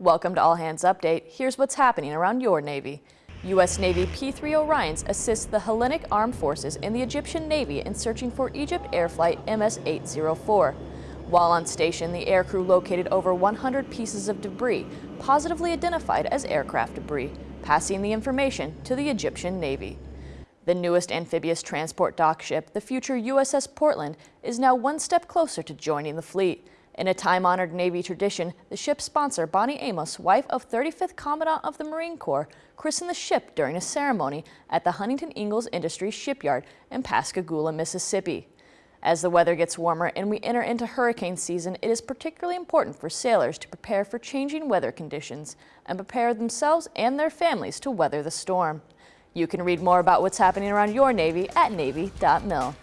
Welcome to All Hands Update. Here's what's happening around your Navy. U.S. Navy P-3 Orions assist the Hellenic Armed Forces and the Egyptian Navy in searching for Egypt Air Flight MS-804. While on station, the aircrew located over 100 pieces of debris, positively identified as aircraft debris, passing the information to the Egyptian Navy. The newest amphibious transport dock ship, the future USS Portland, is now one step closer to joining the fleet. In a time-honored Navy tradition, the ship's sponsor, Bonnie Amos, wife of 35th Commandant of the Marine Corps, christened the ship during a ceremony at the Huntington Ingalls Industries Shipyard in Pascagoula, Mississippi. As the weather gets warmer and we enter into hurricane season, it is particularly important for sailors to prepare for changing weather conditions and prepare themselves and their families to weather the storm. You can read more about what's happening around your Navy at Navy.mil.